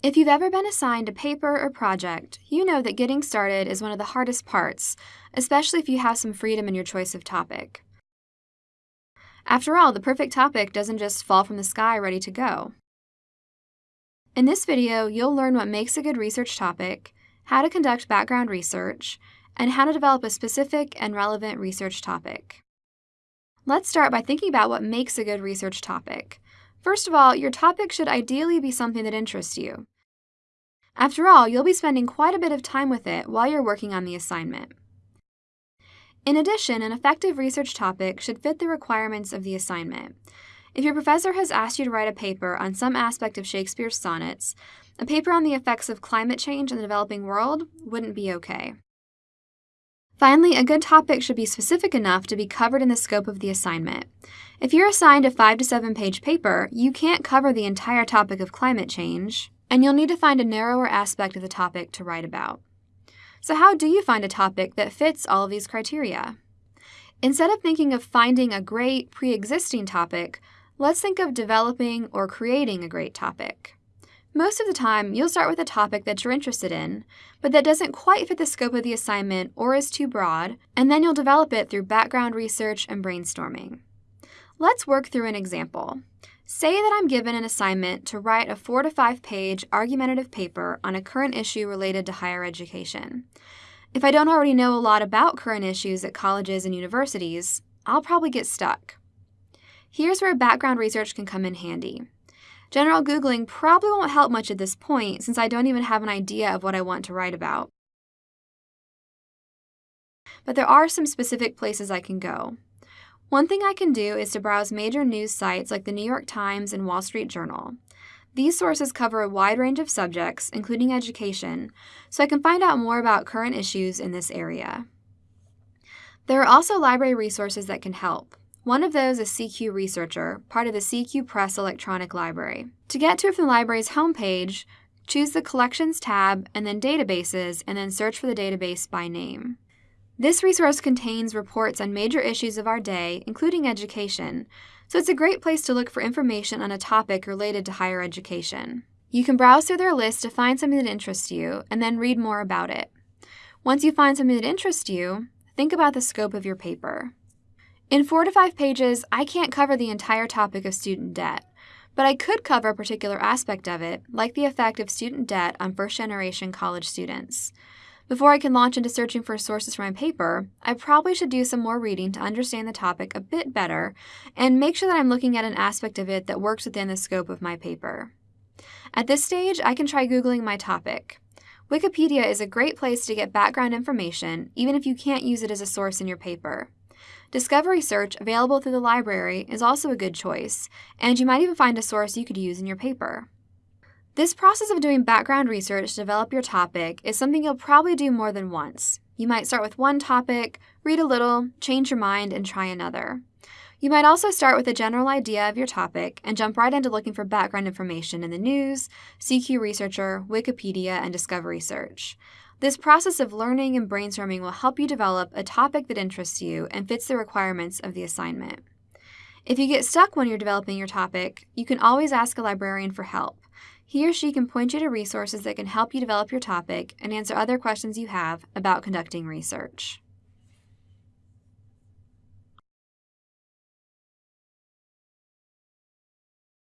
If you've ever been assigned a paper or project, you know that getting started is one of the hardest parts, especially if you have some freedom in your choice of topic. After all, the perfect topic doesn't just fall from the sky ready to go. In this video, you'll learn what makes a good research topic, how to conduct background research, and how to develop a specific and relevant research topic. Let's start by thinking about what makes a good research topic. First of all, your topic should ideally be something that interests you. After all, you'll be spending quite a bit of time with it while you're working on the assignment. In addition, an effective research topic should fit the requirements of the assignment. If your professor has asked you to write a paper on some aspect of Shakespeare's sonnets, a paper on the effects of climate change in the developing world wouldn't be okay. Finally, a good topic should be specific enough to be covered in the scope of the assignment. If you're assigned a 5 to 7 page paper, you can't cover the entire topic of climate change, and you'll need to find a narrower aspect of the topic to write about. So how do you find a topic that fits all of these criteria? Instead of thinking of finding a great pre-existing topic, let's think of developing or creating a great topic. Most of the time, you'll start with a topic that you're interested in, but that doesn't quite fit the scope of the assignment or is too broad, and then you'll develop it through background research and brainstorming. Let's work through an example. Say that I'm given an assignment to write a four to five page argumentative paper on a current issue related to higher education. If I don't already know a lot about current issues at colleges and universities, I'll probably get stuck. Here's where background research can come in handy. General Googling probably won't help much at this point since I don't even have an idea of what I want to write about. But there are some specific places I can go. One thing I can do is to browse major news sites like the New York Times and Wall Street Journal. These sources cover a wide range of subjects, including education, so I can find out more about current issues in this area. There are also library resources that can help. One of those is CQ Researcher, part of the CQ Press Electronic Library. To get to it from the library's homepage, choose the Collections tab and then Databases, and then search for the database by name. This resource contains reports on major issues of our day, including education, so it's a great place to look for information on a topic related to higher education. You can browse through their list to find something that interests you, and then read more about it. Once you find something that interests you, think about the scope of your paper. In four to five pages, I can't cover the entire topic of student debt, but I could cover a particular aspect of it, like the effect of student debt on first-generation college students. Before I can launch into searching for sources for my paper, I probably should do some more reading to understand the topic a bit better and make sure that I'm looking at an aspect of it that works within the scope of my paper. At this stage, I can try Googling my topic. Wikipedia is a great place to get background information, even if you can't use it as a source in your paper. Discovery Search, available through the library, is also a good choice, and you might even find a source you could use in your paper. This process of doing background research to develop your topic is something you'll probably do more than once. You might start with one topic, read a little, change your mind, and try another. You might also start with a general idea of your topic and jump right into looking for background information in the news, CQ Researcher, Wikipedia, and Discovery Search. This process of learning and brainstorming will help you develop a topic that interests you and fits the requirements of the assignment. If you get stuck when you're developing your topic, you can always ask a librarian for help. He or she can point you to resources that can help you develop your topic and answer other questions you have about conducting research.